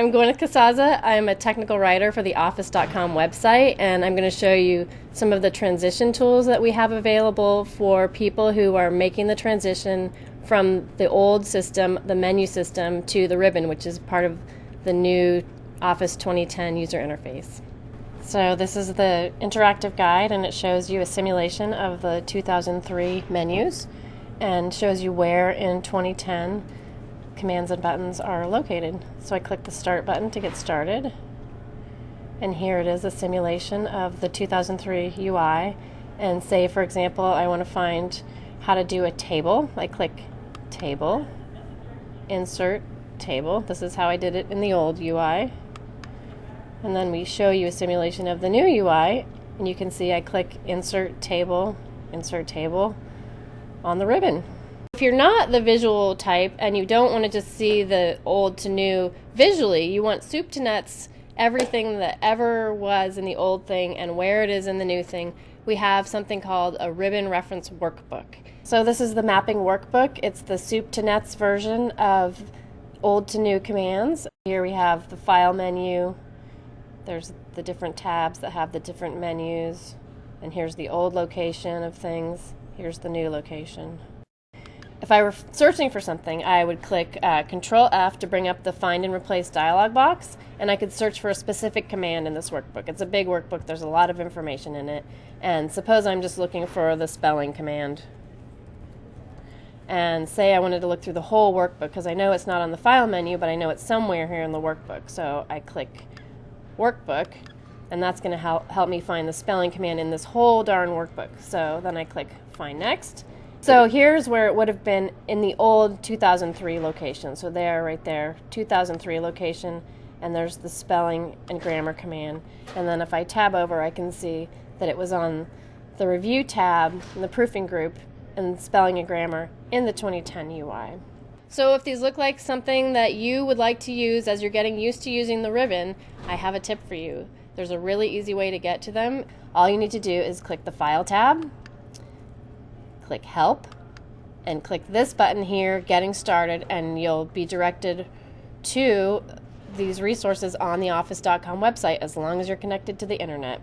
I'm Gwyneth Casaza. I'm a technical writer for the Office.com website, and I'm going to show you some of the transition tools that we have available for people who are making the transition from the old system, the menu system, to the ribbon, which is part of the new Office 2010 user interface. So this is the interactive guide, and it shows you a simulation of the 2003 menus and shows you where in 2010 commands and buttons are located. So I click the start button to get started. And here it is a simulation of the 2003 UI. And say, for example, I want to find how to do a table. I click table, insert table. This is how I did it in the old UI. And then we show you a simulation of the new UI. And you can see I click insert table, insert table on the ribbon. If you're not the visual type and you don't want to just see the old to new visually, you want soup to nuts everything that ever was in the old thing and where it is in the new thing, we have something called a ribbon reference workbook. So this is the mapping workbook. It's the soup to nuts version of old to new commands. Here we have the file menu. There's the different tabs that have the different menus. And here's the old location of things. Here's the new location. If I were searching for something, I would click uh, Control F to bring up the Find and Replace dialog box, and I could search for a specific command in this workbook. It's a big workbook, there's a lot of information in it. And suppose I'm just looking for the spelling command. And say I wanted to look through the whole workbook because I know it's not on the file menu, but I know it's somewhere here in the workbook. So I click Workbook, and that's going to help, help me find the spelling command in this whole darn workbook. So then I click Find Next so here's where it would have been in the old 2003 location. So there, right there, 2003 location, and there's the spelling and grammar command. And then if I tab over, I can see that it was on the review tab in the proofing group and spelling and grammar in the 2010 UI. So if these look like something that you would like to use as you're getting used to using the ribbon, I have a tip for you. There's a really easy way to get to them. All you need to do is click the File tab, click Help and click this button here, Getting Started, and you'll be directed to these resources on the office.com website as long as you're connected to the internet.